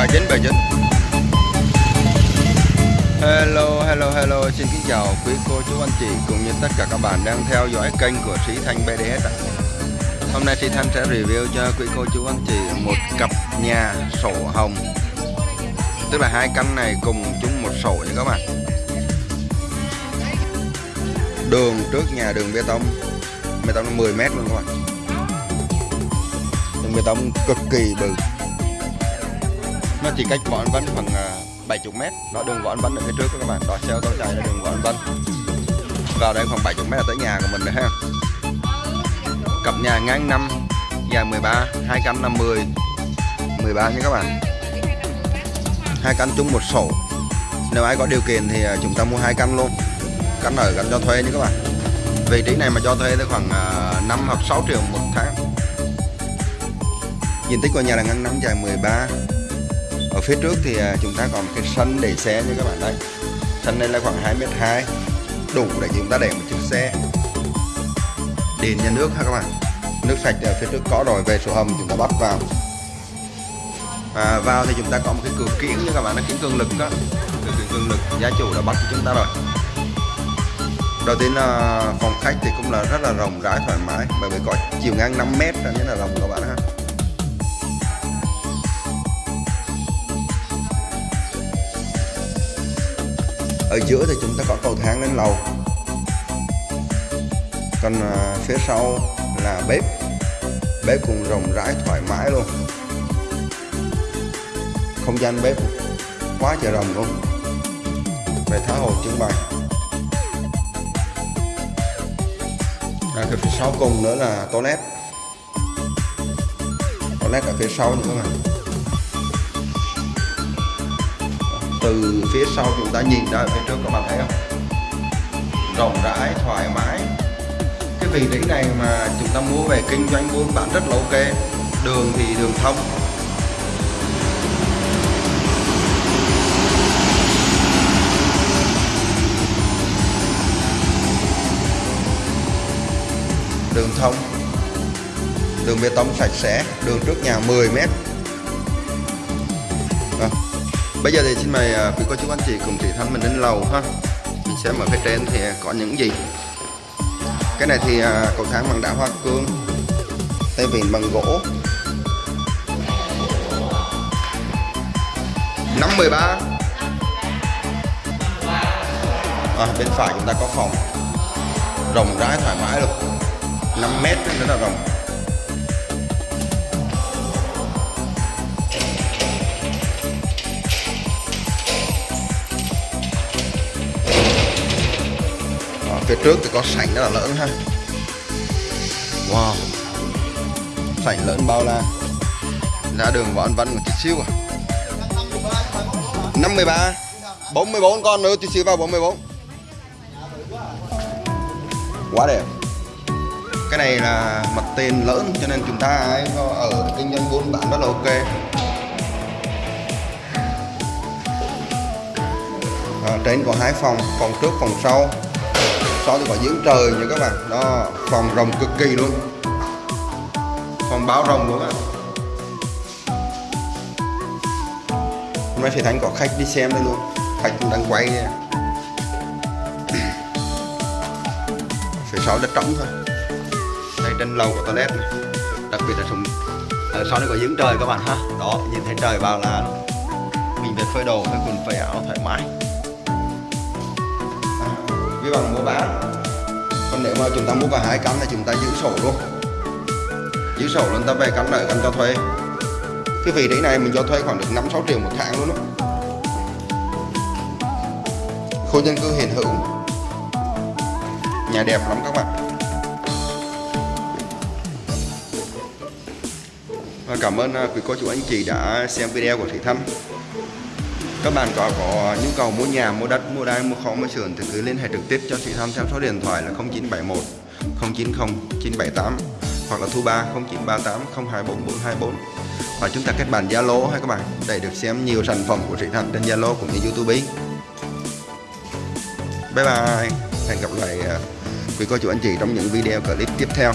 bài chính bài chính. Hello hello hello. Xin kính chào quý cô, chú, anh chị cũng như tất cả các bạn đang theo dõi kênh của sĩ thanh bds hôm nay sĩ thanh sẽ review cho quý cô, chú, anh chị một cặp nhà sổ hồng. Tức là hai căn này cùng chung một sổ nha các bạn. Đường trước nhà đường bê tông. Bê tông 10 mét luôn các bạn. Đường bê tông cực kỳ bự. Nó chỉ cách bọn văn khoảng à, 70 mét. Đó, đường võ anh Vân ở phía trước đó các bạn. Đó, xe ô tô chạy là đường võ anh Vân vào đây khoảng 70 mét là tới nhà của mình rồi ha. Cặp nhà ngang năm, dài 13 hai căn là 10 13 nha các bạn. Hai căn chung một sổ. Nếu ai có điều kiện thì à, chúng ta mua hai căn luôn. Căn ở căn cho thuê nha các bạn. Vị trí này mà cho thuê tới khoảng à, 5 hoặc 6 triệu một tháng. Diện tích của nhà là ngang năm, dài 13 ở phía trước thì à, chúng ta có một cái sân để xe như các bạn thấy sân này là khoảng 2 mét 2 đủ để chúng ta để một chiếc xe. Đền nhà nước ha các bạn? Nước sạch ở phía trước có rồi, về sổ hầm chúng ta bắt vào. Và vào thì chúng ta có một cái cửa kiển như các bạn nó kiển cường lực đó cửa kiển cường lực, gia chủ đã bắt cho chúng ta rồi. Đầu tiên là phòng khách thì cũng là rất là rộng rãi, thoải mái, bởi vì có chiều ngang 5 mét nên là rộng các bạn ở giữa thì chúng ta có cầu thang lên lầu. Còn à, phía sau là bếp. Bếp cũng rộng rãi thoải mái luôn. Không gian bếp quá trời rộng luôn. Về tháo hồ trưng bày. À, cái phía sau cùng nữa là toilet. Toilet ở phía sau nữa các bạn từ phía sau chúng ta nhìn ra phía trước, các bạn thấy không? Rộng rãi, thoải mái. Cái vị trí này mà chúng ta mua về kinh doanh buôn bán rất là ok. Đường thì đường thông. Đường thông. Đường bê tông sạch sẽ, đường trước nhà 10 mét. Vâng. Bây giờ thì xin mời à, quý cô chú anh chị cùng chị Thanh mình lên lầu ha. Mình sẽ mở phía trên thì có những gì? Cái này thì à, cầu thang bằng đá hoa cương Tay vịn bằng gỗ. 513 à, Bên phải chúng ta có phòng. Rộng rãi thoải mái luôn. 5 mét nữa là rộng. Phía trước thì có sảnh rất là lớn ha. Wow. Sảnh lớn bao la. Ra đường võ anh văn một chút xíu à. 53 44 con nữa, chút xíu vào 44 quá đẹp. Cái này là mặt tiền lớn, cho nên chúng ta ở kinh doanh buôn bán rất là ok. À, trên có hai phòng phòng trước, phòng sau sau thì có giếng trời nha các bạn. Đó, phòng rồng cực kỳ luôn. Phòng báo rồng luôn á. Hôm nay thì thánh có khách đi xem đây luôn. Khách cũng đang quay nha. phía sau đất trống thôi. Đây, trên lầu của toilet này. Đặc biệt là sùng ở sau đây có giếng trời các bạn ha. Đó, nhìn thấy trời bao là mình phải phơi đồ, phải quần phơi áo thoải mái cái bằng mua bán. Còn nếu mà chúng ta mua cả hai căn thì chúng ta giữ sổ luôn. Giữ sổ luôn, ta về căn nợ, căn cho thuê. Cái vị trí này mình cho thuê khoảng được 5 6 triệu một tháng luôn đó khu dân cư hiện hữu. Nhà đẹp lắm các bạn. Và cảm ơn à, quý cô chú anh chị đã xem video của Thị Thanh các bạn có có nhu cầu mua nhà, mua đất, mua đai, mua kho, mua sườn thì cứ liên hệ trực tiếp cho chị Thanh theo số điện thoại là 0971 090 978 hoặc là thu 3 0938 024 424 và chúng ta kết bạn Zalo hay các bạn để được xem nhiều sản phẩm của chị Thanh trên Zalo cũng như YouTube. Bye bye. Hẹn gặp lại à, quý cô chú anh chị trong những video clip tiếp theo.